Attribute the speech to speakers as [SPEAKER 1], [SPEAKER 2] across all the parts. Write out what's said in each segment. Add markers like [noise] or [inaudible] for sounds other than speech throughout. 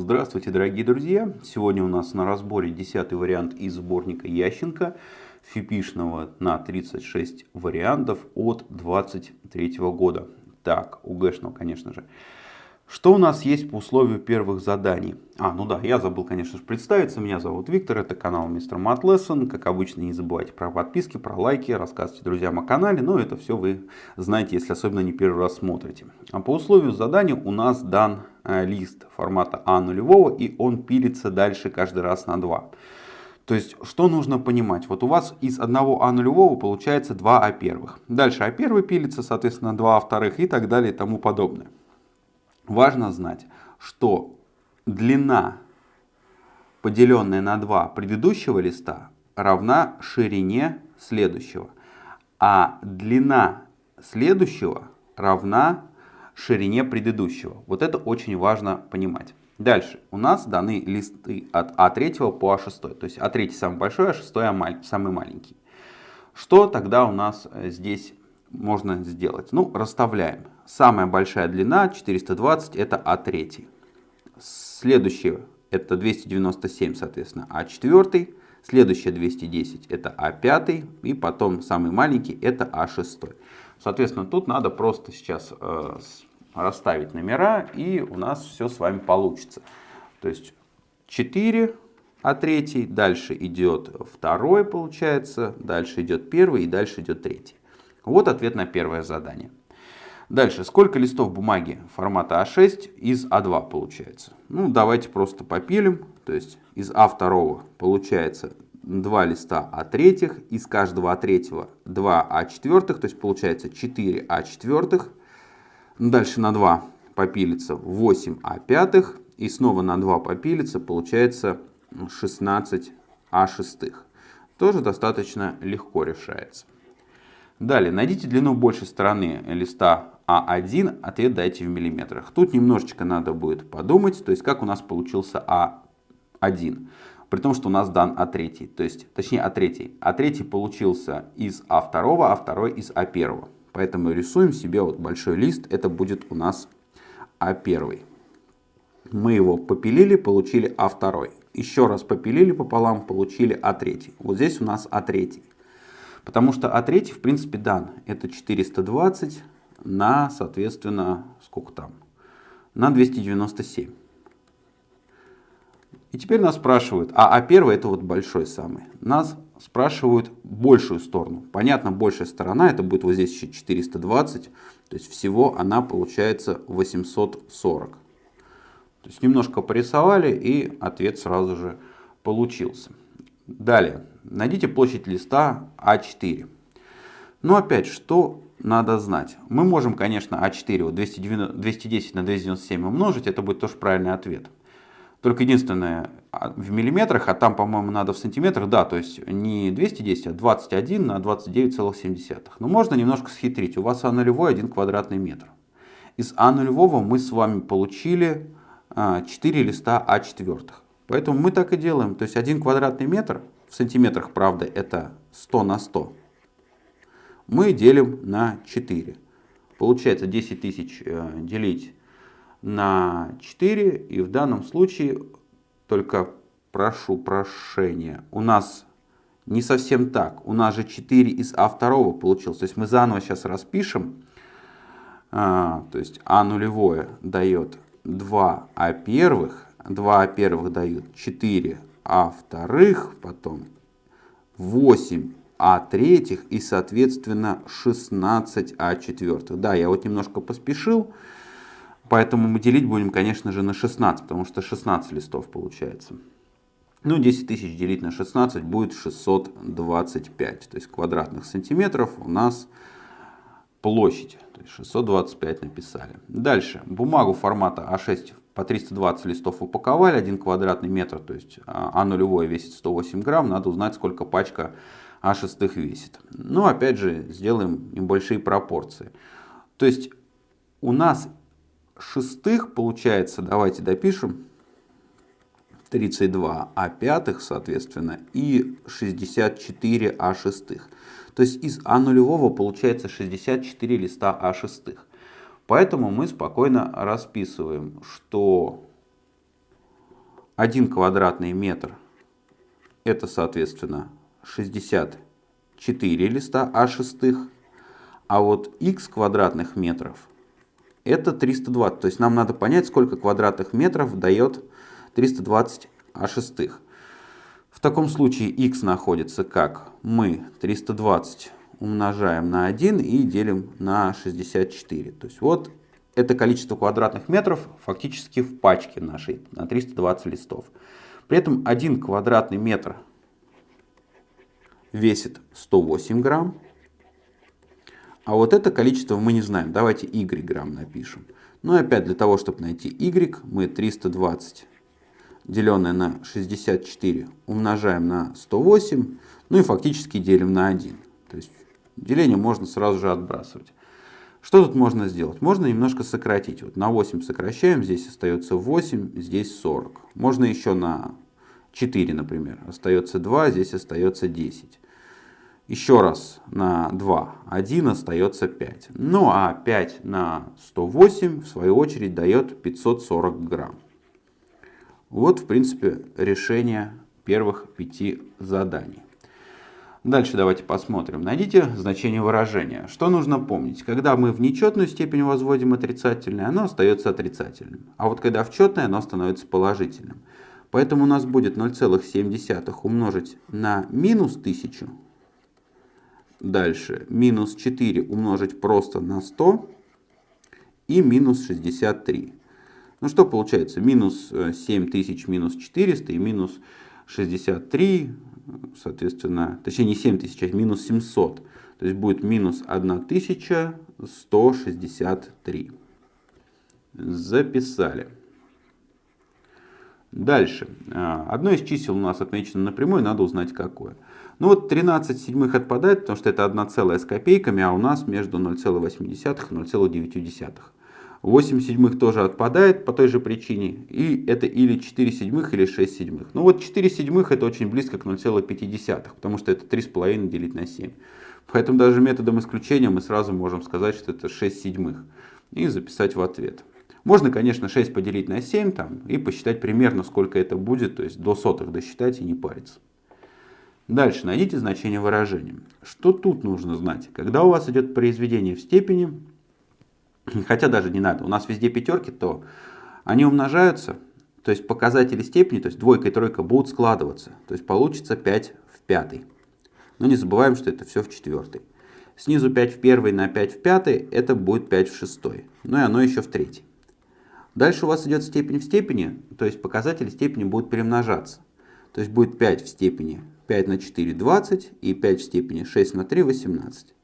[SPEAKER 1] Здравствуйте, дорогие друзья! Сегодня у нас на разборе 10 вариант из сборника Ященко, фипишного на 36 вариантов от 23 года. Так, УГшного, конечно же. Что у нас есть по условию первых заданий? А, ну да, я забыл, конечно же, представиться. Меня зовут Виктор, это канал Мистер Мат Лессон. Как обычно, не забывайте про подписки, про лайки, рассказывайте друзьям о канале. Но это все вы знаете, если особенно не первый раз смотрите. А по условию задания у нас дан э, лист формата А нулевого, и он пилится дальше каждый раз на 2. То есть, что нужно понимать? Вот у вас из одного А нулевого получается 2 А первых. Дальше А первый пилится, соответственно, 2 А вторых и так далее и тому подобное. Важно знать, что длина, поделенная на 2 предыдущего листа, равна ширине следующего. А длина следующего равна ширине предыдущего. Вот это очень важно понимать. Дальше у нас даны листы от А3 по А6. То есть А3 самый большой, А6 самый маленький. Что тогда у нас э, здесь можно сделать? Ну, расставляем. Самая большая длина 420 это А3. Следующее это 297, соответственно, А4. Следующее 210 это А5. И потом самый маленький это А6. Соответственно, тут надо просто сейчас э, расставить номера и у нас все с вами получится. То есть 4 А3, дальше идет второй получается, дальше идет первый и дальше идет третий. Вот ответ на первое задание. Дальше, сколько листов бумаги формата А6 из А2 получается? Ну, давайте просто попилим. То есть из А2 получается 2 листа А3, из каждого А3 2 А4, то есть получается 4 А4. Дальше на 2 попилится 8 А5, и снова на 2 попилится, получается 16 А6. Тоже достаточно легко решается. Далее, найдите длину большей стороны листа А1, ответ дайте в миллиметрах. Тут немножечко надо будет подумать, то есть как у нас получился А1. При том, что у нас дан А3, то есть, точнее А3. А3 получился из А2, А2 из А1. Поэтому рисуем себе вот большой лист, это будет у нас А1. Мы его попилили, получили А2. Еще раз попилили пополам, получили А3. Вот здесь у нас А3. Потому что А3 в принципе дан. Это 420 на, соответственно, сколько там? На 297. И теперь нас спрашивают, а А1 это вот большой самый. Нас спрашивают большую сторону. Понятно, большая сторона, это будет вот здесь еще 420. То есть всего она получается 840. То есть немножко порисовали и ответ сразу же получился. Далее, найдите площадь листа А4. Но опять, что надо знать? Мы можем, конечно, А4 вот 210 на 297 умножить, это будет тоже правильный ответ. Только единственное, а, в миллиметрах, а там, по-моему, надо в сантиметрах, да, то есть не 210, а 21 на 29,7. Но можно немножко схитрить. У вас А нулевой 1 квадратный метр. Из А нулевого мы с вами получили 4 а, листа А4. Поэтому мы так и делаем. То есть 1 квадратный метр, в сантиметрах, правда, это 100 на 100, мы делим на 4. Получается 10 тысяч э, делить на 4. И в данном случае, только прошу прощения, у нас не совсем так. У нас же 4 из А2 получилось. То есть мы заново сейчас распишем. А, то есть А нулевое дает 2 А первых 2 первых дают 4 А вторых, потом 8 А третьих и, соответственно, 16 А четвертых. Да, я вот немножко поспешил, поэтому мы делить будем, конечно же, на 16, потому что 16 листов получается. Ну, 10 тысяч делить на 16 будет 625, то есть квадратных сантиметров у нас площадь. То есть 625 написали. Дальше, бумагу формата А6 по 320 листов упаковали, 1 квадратный метр, то есть А нулевое весит 108 грамм, надо узнать, сколько пачка А6 весит. Ну, опять же, сделаем небольшие пропорции. То есть у нас шестых получается, давайте допишем, 32 А пятых, соответственно, и 64 А шестых. То есть из А нулевого получается 64 листа А шестых. Поэтому мы спокойно расписываем, что 1 квадратный метр это, соответственно, 64 листа А шестых, а вот x квадратных метров это 320. То есть нам надо понять, сколько квадратных метров дает 320 А шестых. В таком случае x находится как? Мы 320 умножаем на 1 и делим на 64. То есть вот это количество квадратных метров фактически в пачке нашей на 320 листов. При этом 1 квадратный метр весит 108 грамм. А вот это количество мы не знаем. Давайте y грамм напишем. Ну и опять для того, чтобы найти y, мы 320 деленное на 64 умножаем на 108, ну и фактически делим на 1. То есть деление можно сразу же отбрасывать. Что тут можно сделать? Можно немножко сократить. Вот на 8 сокращаем, здесь остается 8, здесь 40. Можно еще на 4, например. Остается 2, здесь остается 10. Еще раз на 2, 1 остается 5. Ну а 5 на 108 в свою очередь дает 540 грамм. Вот, в принципе, решение первых пяти заданий. Дальше давайте посмотрим. Найдите значение выражения. Что нужно помнить? Когда мы в нечетную степень возводим отрицательное, оно остается отрицательным. А вот когда в четное, оно становится положительным. Поэтому у нас будет 0,7 умножить на минус 1000. Дальше минус 4 умножить просто на 100 и минус 63. Ну что получается? Минус 7000 э, минус 400 и минус 63, соответственно, точнее не 7000, а минус 700. То есть будет минус 1163. Записали. Дальше. А, одно из чисел у нас отмечено напрямую, надо узнать какое. Ну вот 13 седьмых отпадает, потому что это 1 целая с копейками, а у нас между 0,8 и 0,9. 8 седьмых тоже отпадает по той же причине. И это или 4 седьмых, или 6 седьмых. Ну вот 4 седьмых это очень близко к 0,5, потому что это 3,5 делить на 7. Поэтому даже методом исключения мы сразу можем сказать, что это 6 седьмых. И записать в ответ. Можно, конечно, 6 поделить на 7 там, и посчитать примерно, сколько это будет, то есть до сотых досчитать и не париться. Дальше найдите значение выражения. Что тут нужно знать? Когда у вас идет произведение в степени, [clears throat] хотя даже не надо, у нас везде пятерки, то они умножаются, то есть показатели степени, то есть двойка и тройка будут складываться. То есть получится 5 в пятой. Но не забываем, что это все в четвертой. Снизу 5 в первой на 5 в пятой, это будет 5 в шестой. Ну и оно еще в третьей. Дальше у вас идет степень в степени, то есть показатели степени будут перемножаться. То есть будет 5 в степени 5 на 4 – 20 и 5 в степени 6 на 3 – 18.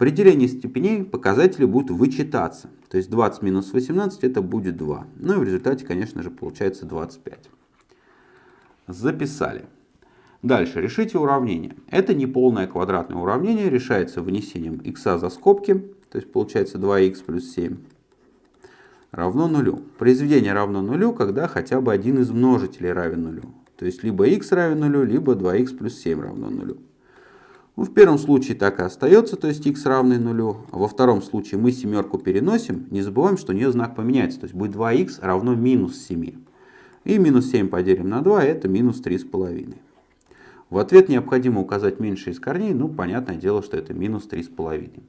[SPEAKER 1] При делении степеней показатели будут вычитаться. То есть 20 минус 18 это будет 2. Ну и в результате, конечно же, получается 25. Записали. Дальше. Решите уравнение. Это неполное квадратное уравнение. Решается вынесением x за скобки. То есть получается 2х плюс 7 равно нулю. Произведение равно нулю, когда хотя бы один из множителей равен нулю. То есть либо x равен нулю, либо 2х плюс 7 равно нулю. Ну, в первом случае так и остается, то есть x равный нулю. А во втором случае мы семерку переносим, не забываем, что у нее знак поменяется. То есть будет 2х равно минус 7. И минус 7 поделим на 2, это минус 3,5. В ответ необходимо указать меньшее из корней, ну, понятное дело, что это минус 3,5.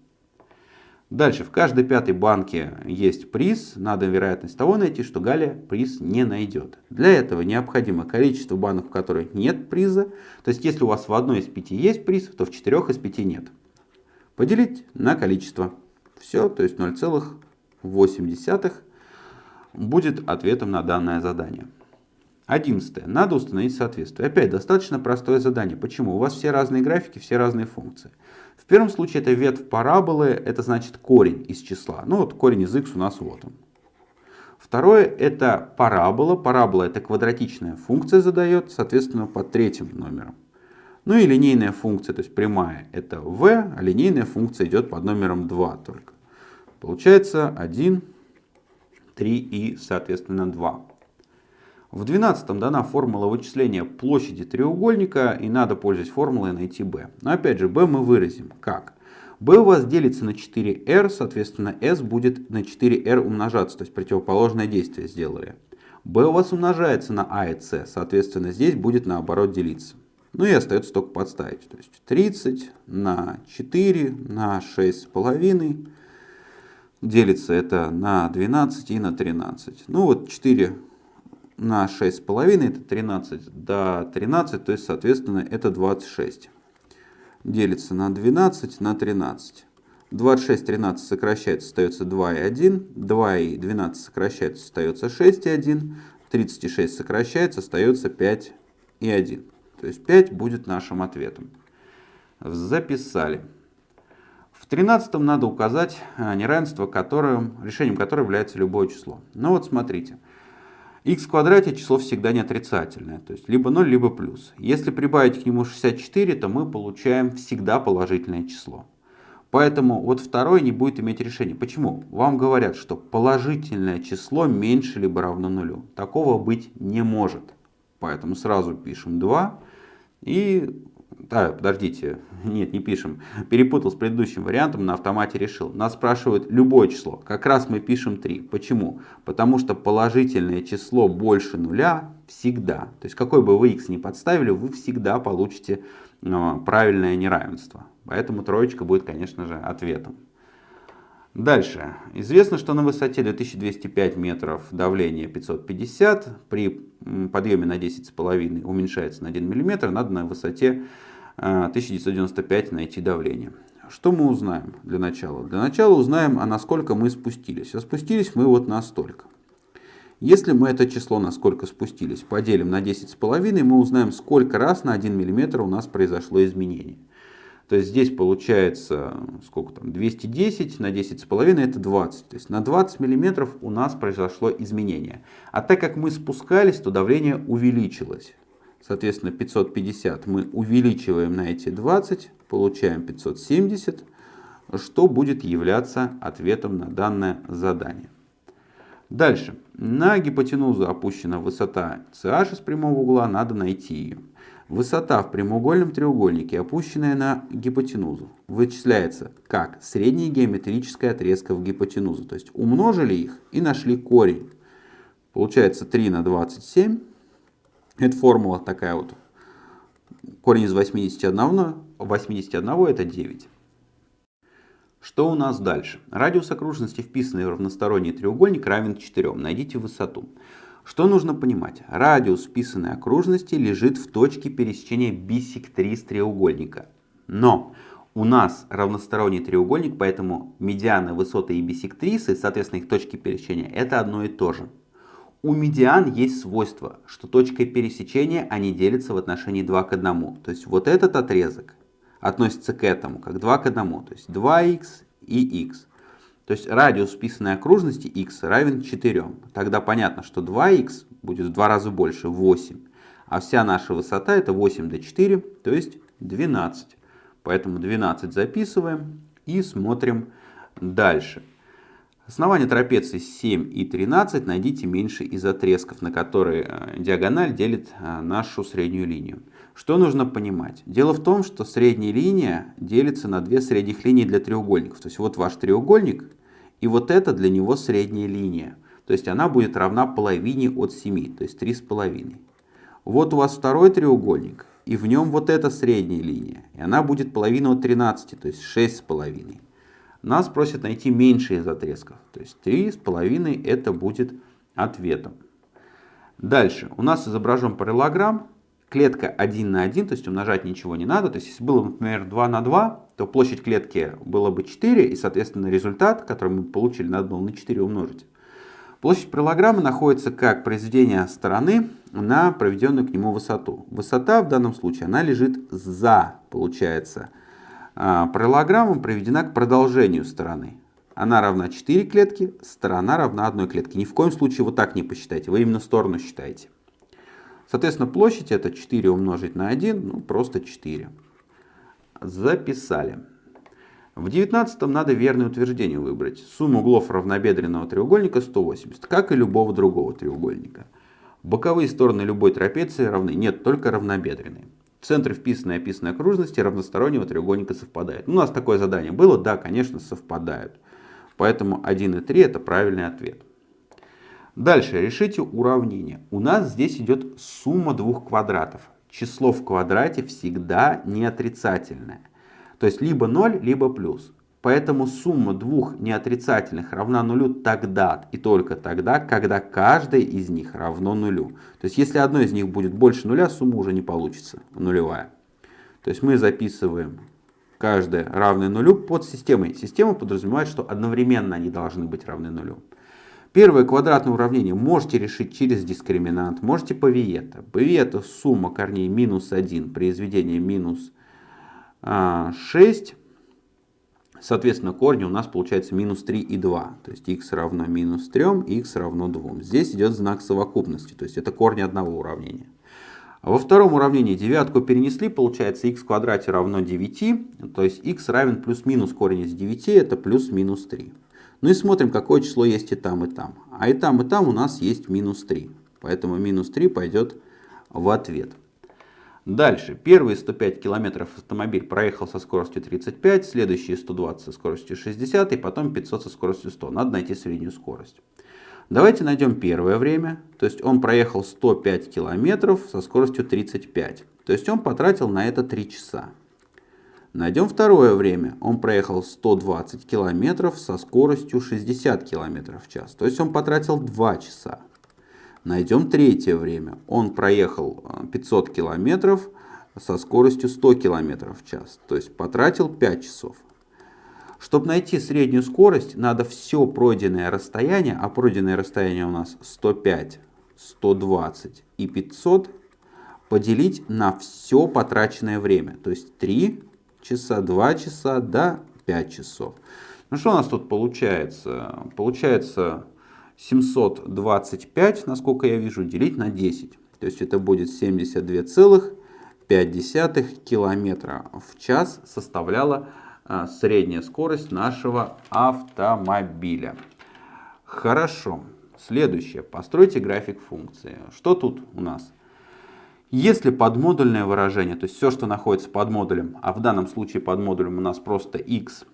[SPEAKER 1] Дальше, в каждой пятой банке есть приз. Надо вероятность того найти, что Галя приз не найдет. Для этого необходимо количество банок, в которых нет приза. То есть, если у вас в одной из пяти есть приз, то в четырех из пяти нет. Поделить на количество. Все, то есть 0,8 будет ответом на данное задание. Одиннадцатое. Надо установить соответствие. Опять достаточно простое задание. Почему? У вас все разные графики, все разные функции. В первом случае это ветвь параболы, это значит корень из числа. Ну вот корень из x у нас вот он. Второе это парабола. Парабола это квадратичная функция задает, соответственно, под третьим номером. Ну и линейная функция, то есть прямая, это v, а линейная функция идет под номером 2 только. Получается 1, 3 и, соответственно, 2. В 12 дана формула вычисления площади треугольника, и надо, пользуясь формулой, найти b. Но опять же, b мы выразим как? b у вас делится на 4r, соответственно, s будет на 4r умножаться, то есть противоположное действие сделали. b у вас умножается на а и c, соответственно, здесь будет наоборот делиться. Ну и остается только подставить. То есть 30 на 4 на 6,5 делится это на 12 и на 13. Ну вот 4 на 6,5 это 13 до 13, то есть соответственно это 26. Делится на 12 на 13. 26, 13 сокращается, остается 2 и 1. 2 и 12 сокращается, остается 6 и 1. 36 сокращается, остается 5 и 1. То есть 5 будет нашим ответом. Записали. В 13 надо указать а, неравенство, которым, решением которого является любое число. Ну вот смотрите. X в квадрате число всегда не отрицательное, то есть либо 0, либо плюс. Если прибавить к нему 64, то мы получаем всегда положительное число. Поэтому вот второй не будет иметь решения. Почему? Вам говорят, что положительное число меньше либо равно нулю. Такого быть не может. Поэтому сразу пишем 2 и... А, подождите, нет, не пишем. Перепутал с предыдущим вариантом, на автомате решил. Нас спрашивают любое число. Как раз мы пишем 3. Почему? Потому что положительное число больше нуля всегда. То есть какой бы вы x ни подставили, вы всегда получите э, правильное неравенство. Поэтому троечка будет, конечно же, ответом. Дальше. Известно, что на высоте 2205 метров давление 550, при подъеме на 10,5 уменьшается на 1 мм, надо на высоте 1995 э, найти давление. Что мы узнаем для начала? Для начала узнаем, а насколько мы спустились. А спустились мы вот настолько. Если мы это число, насколько спустились, поделим на 10,5, мы узнаем, сколько раз на 1 мм у нас произошло изменение. То есть здесь получается, сколько там, 210 на 10,5 это 20. То есть на 20 миллиметров у нас произошло изменение. А так как мы спускались, то давление увеличилось. Соответственно, 550 мы увеличиваем на эти 20, получаем 570, что будет являться ответом на данное задание. Дальше. На гипотенузу опущена высота CH из прямого угла, надо найти ее. Высота в прямоугольном треугольнике, опущенная на гипотенузу, вычисляется как средняя геометрическая отрезка в гипотенузу. То есть умножили их и нашли корень. Получается 3 на 27. Это формула такая вот. Корень из 81, 81 это 9. Что у нас дальше? Радиус окружности, вписанный в равносторонний треугольник, равен 4. Найдите высоту. Что нужно понимать? Радиус вписанной окружности лежит в точке пересечения бисектрис треугольника. Но у нас равносторонний треугольник, поэтому медианы, высоты и бисектрисы, соответственно их точки пересечения, это одно и то же. У медиан есть свойство, что точкой пересечения они делятся в отношении 2 к 1. То есть вот этот отрезок относится к этому, как 2 к 1. То есть 2х и х. То есть радиус вписанной окружности x равен 4. Тогда понятно, что 2х будет в два раза больше, 8. А вся наша высота это 8 до 4, то есть 12. Поэтому 12 записываем и смотрим дальше. Основание трапеции 7 и 13 найдите меньше из отрезков, на которые э, диагональ делит э, нашу среднюю линию. Что нужно понимать? Дело в том, что средняя линия делится на две средних линии для треугольников. То есть вот ваш треугольник, и вот это для него средняя линия. То есть она будет равна половине от 7, то есть 3,5. Вот у вас второй треугольник, и в нем вот эта средняя линия. И она будет половина от 13, то есть 6,5. Нас просят найти меньшее из отрезков. То есть 3,5 это будет ответом. Дальше. У нас изображен параллелограмм клетка 1 на 1, то есть умножать ничего не надо. То есть если было, например, 2 на 2, то площадь клетки было бы 4, и, соответственно, результат, который мы получили, надо было на 4 умножить. Площадь параллограмма находится как произведение стороны на проведенную к нему высоту. Высота в данном случае, она лежит за, получается, а, параллограммом проведена к продолжению стороны. Она равна 4 клетки, сторона равна 1 клетке. Ни в коем случае вот так не посчитайте, вы именно сторону считаете. Соответственно, площадь это 4 умножить на 1, ну просто 4. Записали. В 19 надо верное утверждение выбрать. Сумма углов равнобедренного треугольника 180, как и любого другого треугольника. Боковые стороны любой трапеции равны, нет, только равнобедренные. Центры вписанной и описанной окружности равностороннего треугольника совпадают. У нас такое задание было? Да, конечно, совпадают. Поэтому 1 и 3 это правильный ответ. Дальше решите уравнение. У нас здесь идет сумма двух квадратов. Число в квадрате всегда не отрицательное. То есть либо 0, либо плюс. Поэтому сумма двух неотрицательных равна нулю тогда и только тогда, когда каждая из них равно нулю. То есть если одно из них будет больше нуля, сумма уже не получится нулевая. То есть мы записываем каждое равное нулю под системой. Система подразумевает, что одновременно они должны быть равны нулю. Первое квадратное уравнение можете решить через дискриминант, можете по Виета. По Виета сумма корней минус 1, произведение минус 6 а, Соответственно, корни у нас получается минус 3 и 2. То есть x равно минус 3, x равно 2. Здесь идет знак совокупности, то есть это корни одного уравнения. Во втором уравнении девятку перенесли, получается x в квадрате равно 9, то есть x равен плюс-минус корень из 9, это плюс-минус 3. Ну и смотрим, какое число есть и там, и там. А и там, и там у нас есть минус 3. Поэтому минус 3 пойдет в ответ. Дальше. Первые 105 километров автомобиль проехал со скоростью 35, следующие 120 со скоростью 60 и потом 500 со скоростью 100. Надо найти среднюю скорость. Давайте найдем первое время. То есть он проехал 105 километров со скоростью 35. То есть он потратил на это 3 часа. Найдем второе время. Он проехал 120 километров со скоростью 60 километров в час. То есть он потратил 2 часа. Найдем третье время. Он проехал 500 э, километров со скоростью 100 километров в час. То есть потратил 5 часов. Чтобы найти среднюю скорость, надо все пройденное расстояние, а пройденное расстояние у нас 105, 120 и 500, поделить на все потраченное время. То есть 3 часа, 2 часа, да, 5 часов. Ну что у нас тут получается? Получается 725, насколько я вижу, делить на 10. То есть это будет 72,5 километра в час составляла а, средняя скорость нашего автомобиля. Хорошо. Следующее. Постройте график функции. Что тут у нас? Если подмодульное выражение, то есть все, что находится под модулем, а в данном случае под модулем у нас просто x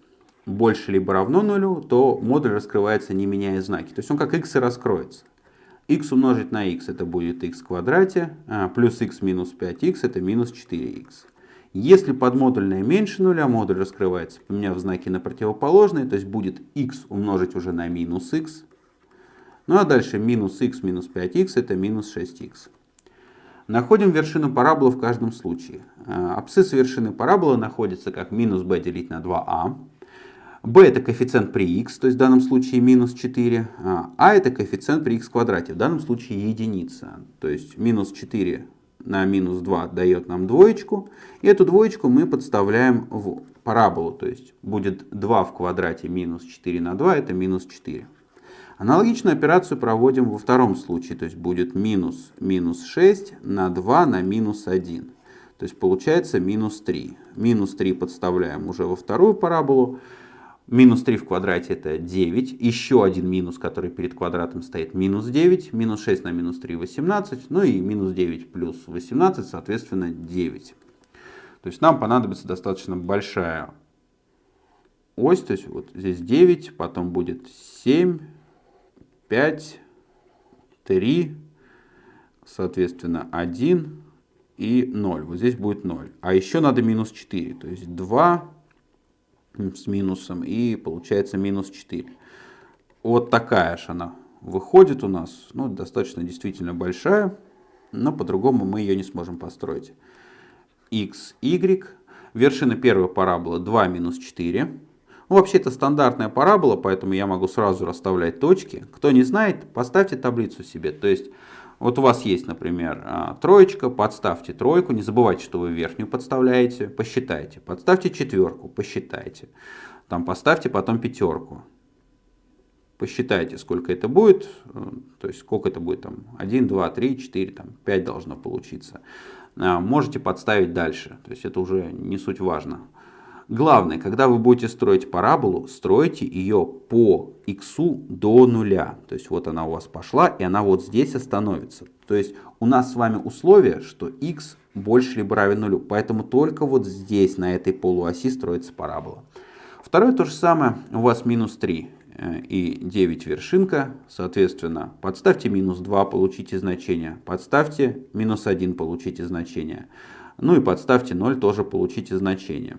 [SPEAKER 1] больше либо равно нулю, то модуль раскрывается не меняя знаки. То есть он как x и раскроется. x умножить на x это будет x в квадрате, а плюс x минус 5x это минус 4x. Если подмодульное меньше нуля, модуль раскрывается, поменяв знаки на противоположные, то есть будет x умножить уже на минус x. Ну а дальше минус x минус 5x это минус 6x. Находим вершину параболы в каждом случае. А, абсцисс вершины параболы находится как минус b делить на 2a. B это коэффициент при x, то есть в данном случае минус 4, а, а это коэффициент при x квадрате, в данном случае единица. То есть минус 4 на минус 2 дает нам двоечку, и эту двоечку мы подставляем в параболу, то есть будет 2 в квадрате минус 4 на 2, это минус 4. Аналогичную операцию проводим во втором случае, то есть будет минус минус 6 на 2 на минус 1. То есть получается минус 3. Минус 3 подставляем уже во вторую параболу. Минус 3 в квадрате это 9. Еще один минус, который перед квадратом стоит, минус 9. Минус 6 на минус 3 18. Ну и минус 9 плюс 18, соответственно 9. То есть нам понадобится достаточно большая ось. То есть вот здесь 9, потом будет 7, 5, 3, соответственно 1 и 0. Вот здесь будет 0. А еще надо минус 4. То есть 2 с минусом и получается минус 4. Вот такая же она выходит у нас. Ну, достаточно действительно большая. Но по-другому мы ее не сможем построить. x, y. Вершина первой параболы 2 минус 4. Ну, вообще это стандартная парабола, поэтому я могу сразу расставлять точки. Кто не знает, поставьте таблицу себе. То есть вот у вас есть, например, а, троечка, подставьте тройку, не забывайте, что вы верхнюю подставляете, посчитайте. Подставьте четверку, посчитайте. Там поставьте потом пятерку. Посчитайте, сколько это будет, э, то есть сколько это будет, там 1, 2, 3, 4, там 5 должно получиться. А, можете подставить дальше, то есть это уже не суть важно. Главное, когда вы будете строить параболу, стройте ее по x до нуля. То есть вот она у вас пошла, и она вот здесь остановится. То есть у нас с вами условие, что x больше либо равен нулю. Поэтому только вот здесь, на этой полуоси, строится парабола. Второе то же самое, у вас минус 3. э, и 9 вершинка, соответственно, подставьте минус 2, получите значение, подставьте минус 1, получите значение, ну и подставьте 0, тоже получите значение.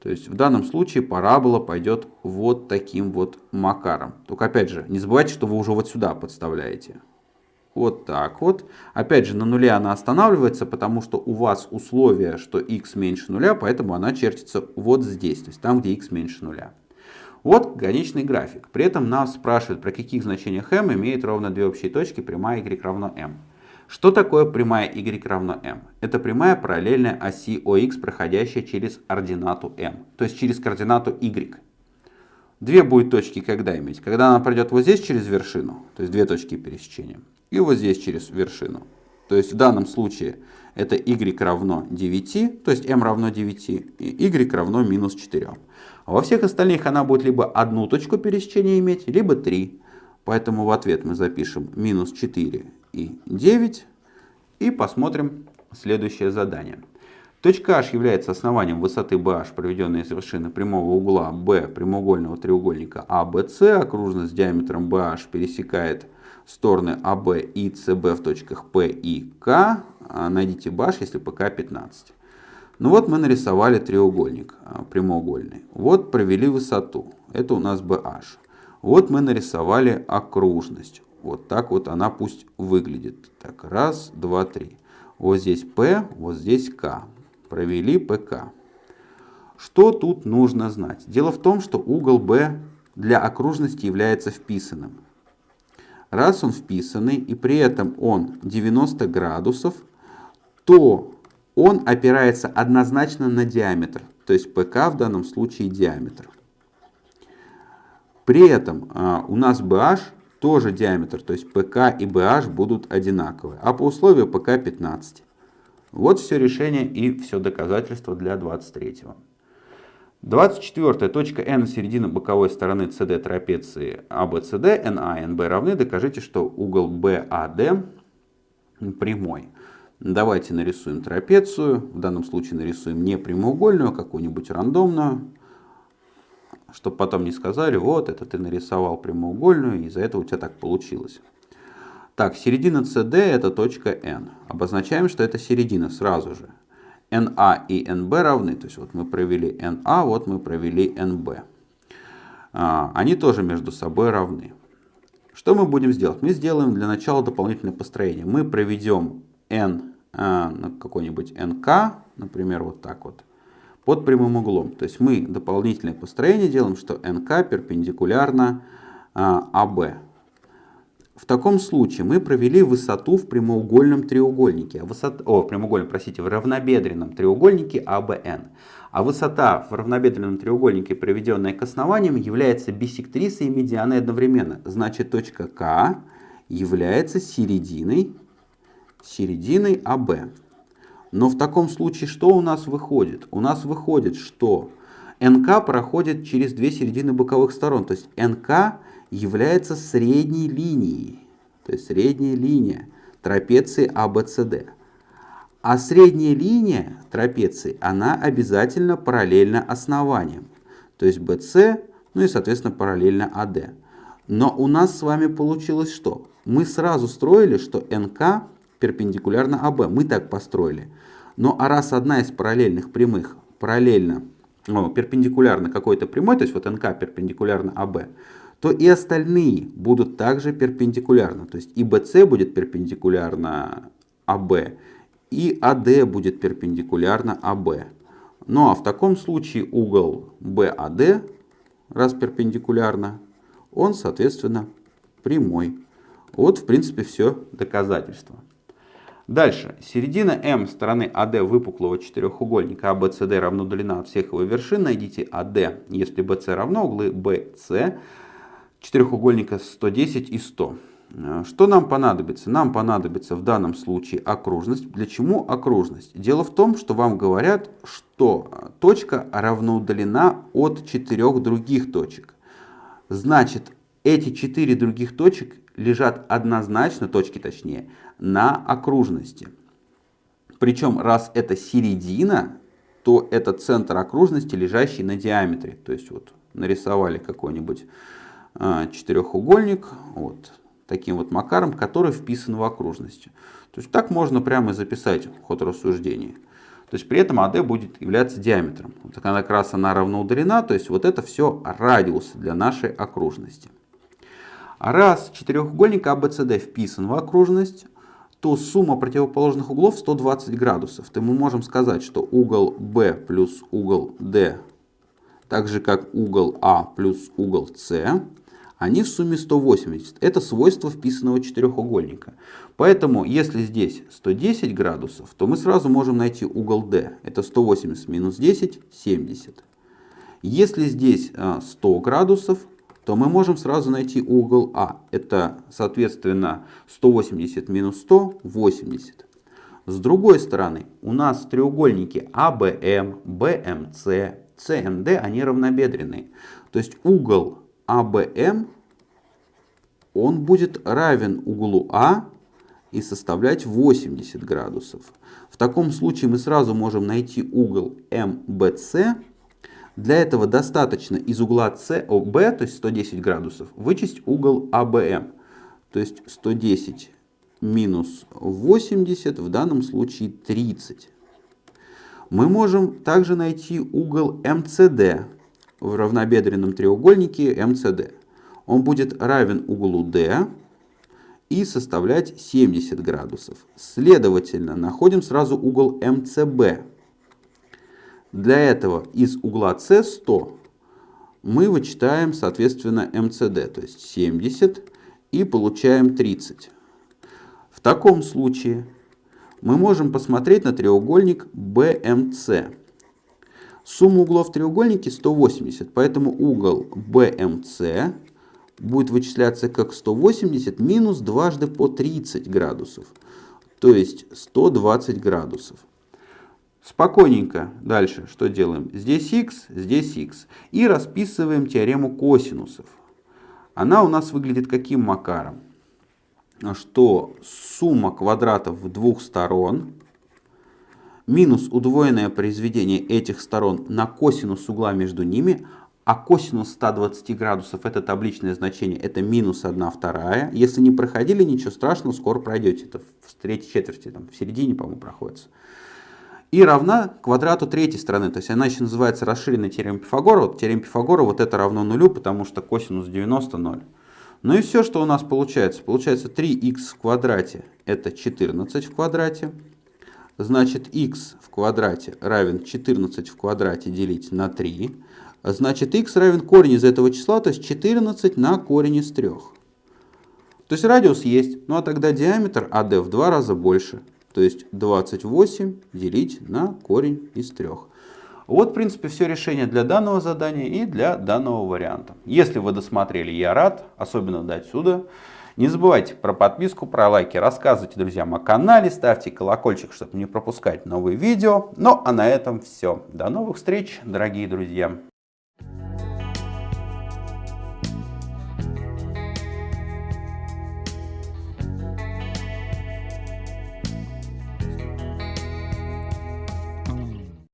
[SPEAKER 1] То есть в данном случае парабола пойдет вот таким вот макаром. Только опять же, не забывайте, что вы уже вот сюда подставляете. Вот так вот. Опять же, на нуле она останавливается, потому что у вас условие, что x меньше нуля, поэтому она чертится вот здесь, то есть там, где x меньше нуля. Вот конечный график. При этом нас спрашивают, про каких значениях m имеет ровно две общие точки, прямая y равно m. Что такое прямая y равно m? Это прямая параллельная оси OX, проходящая через ординату m, то есть через координату y. Две будет точки когда иметь? Когда она пройдет вот здесь через вершину, то есть две точки пересечения, и вот здесь через вершину. То есть в данном случае это y равно 9, то есть m равно 9, и y равно минус 4. А во всех остальных она будет либо одну точку пересечения иметь, либо три. Поэтому в ответ мы запишем минус 4 и 9. И посмотрим следующее задание. Точка H является основанием высоты BH, проведенной из вершины прямого угла B прямоугольного треугольника ABC. А Окружность диаметром BH пересекает стороны AB и CB в точках P и K. А найдите BH, если PK 15. Ну вот мы нарисовали треугольник а, прямоугольный. Вот провели высоту. Это у нас BH. Вот мы нарисовали окружность. Вот так вот она пусть выглядит. Так, раз, два, три. Вот здесь P, вот здесь K. Провели ПК. Что тут нужно знать? Дело в том, что угол B для окружности является вписанным. Раз он вписанный и при этом он 90 градусов, то он опирается однозначно на диаметр. То есть ПК в данном случае диаметр. При этом а, у нас BH тоже диаметр, то есть ПК и BH будут одинаковые, а по условию ПК 15. Вот все решение и все доказательство для 23-го. 24. Точка N середина боковой стороны CD трапеции ABCD, NA и NB равны. Докажите, что угол BAD прямой. Давайте нарисуем трапецию. В данном случае нарисуем не прямоугольную, а какую-нибудь рандомную чтобы потом не сказали, вот, это ты нарисовал прямоугольную, и из-за этого у тебя так получилось. Так, середина CD это точка N. Обозначаем, что это середина сразу же. NA и NB равны, то есть вот мы провели NA, вот мы провели NB. А, они тоже между собой равны. Что мы будем сделать? Мы сделаем для начала дополнительное построение. Мы проведем N а, на какой-нибудь NK, например, вот так вот под прямым углом. То есть мы дополнительное построение делаем, что НК перпендикулярно а, АБ. В таком случае мы провели высоту в прямоугольном треугольнике, а высота, о, в прямоугольном, простите, в равнобедренном треугольнике АБН. А высота в равнобедренном треугольнике, проведенная к основаниям, является бисектрисой и медианой одновременно. Значит, точка К является серединой, серединой АБ. Но в таком случае что у нас выходит? У нас выходит, что НК проходит через две середины боковых сторон. То есть НК является средней линией. То есть средняя линия трапеции ABCD. А, а средняя линия трапеции, она обязательно параллельна основаниям. То есть BC, ну и соответственно параллельно AD. Но у нас с вами получилось что? Мы сразу строили, что НК перпендикулярно АБ. Мы так построили. Но а раз одна из параллельных прямых параллельно, ну, перпендикулярно какой-то прямой, то есть вот НК перпендикулярно АБ, то и остальные будут также перпендикулярно. То есть и BC будет перпендикулярно АБ, и АД будет перпендикулярно АБ. Ну а в таком случае угол BAD, раз перпендикулярно, он, соответственно, прямой. Вот, в принципе, все доказательства. Дальше. Середина М стороны АД выпуклого четырехугольника ABCD а равно длина от всех его вершин. Найдите АД, если BC равно углы BC четырехугольника 110 и 100. Что нам понадобится? Нам понадобится в данном случае окружность. Для чего окружность? Дело в том, что вам говорят, что точка равноудалена от четырех других точек. Значит, эти четыре других точек лежат однозначно, точки точнее, на окружности. Причем, раз это середина, то это центр окружности, лежащий на диаметре. То есть вот нарисовали какой-нибудь а, четырехугольник вот таким вот макаром, который вписан в окружность. То есть так можно прямо записать ход рассуждений. То есть при этом AD будет являться диаметром. Вот она как раз она равноудалена, то есть вот это все радиус для нашей окружности. А раз четырехугольник ABCD а вписан в окружность, то сумма противоположных углов 120 градусов. То мы можем сказать, что угол B плюс угол D, так же как угол А плюс угол С, они в сумме 180. Это свойство вписанного четырехугольника. Поэтому, если здесь 110 градусов, то мы сразу можем найти угол D. Это 180 минус 10, 70. Если здесь 100 а, градусов, то мы можем сразу найти угол А. Это, соответственно, 180 минус 100, 80. С другой стороны, у нас треугольники АБМ, БМС, СМД, они равнобедренные. То есть угол АБМ, он будет равен углу А и составлять 80 градусов. В таком случае мы сразу можем найти угол МБЦ. Для этого достаточно из угла СОБ, то есть 110 градусов, вычесть угол АБМ. То есть 110 минус 80, в данном случае 30. Мы можем также найти угол МЦД в равнобедренном треугольнике МЦД. Он будет равен углу D и составлять 70 градусов. Следовательно, находим сразу угол МЦБ. Для этого из угла С 100 мы вычитаем, соответственно, МЦД, то есть 70, и получаем 30. В таком случае мы можем посмотреть на треугольник BMC. Сумма углов в треугольнике 180, поэтому угол BMC будет вычисляться как 180 минус дважды по 30 градусов, то есть 120 градусов. Спокойненько дальше что делаем? Здесь x, здесь x. И расписываем теорему косинусов. Она у нас выглядит каким макаром? Что сумма квадратов двух сторон минус удвоенное произведение этих сторон на косинус угла между ними, а косинус 120 градусов это табличное значение, это минус 1 вторая. Если не проходили, ничего страшного, скоро пройдете. Это в третьей четверти, там, в середине, по-моему, проходится. И равна квадрату третьей стороны. То есть она еще называется расширенной теорема Пифагора. Вот теорема Пифагора вот это равно нулю, потому что косинус 90 0. Ну и все, что у нас получается. Получается 3х в квадрате это 14 в квадрате. Значит, х в квадрате равен 14 в квадрате делить на 3. Значит, х равен корень из этого числа, то есть 14 на корень из 3. То есть радиус есть, ну а тогда диаметр АД в два раза больше. То есть 28 делить на корень из 3. Вот, в принципе, все решение для данного задания и для данного варианта. Если вы досмотрели, я рад, особенно до отсюда. Не забывайте про подписку, про лайки, рассказывайте друзьям о канале, ставьте колокольчик, чтобы не пропускать новые видео. Ну а на этом все. До новых встреч, дорогие друзья.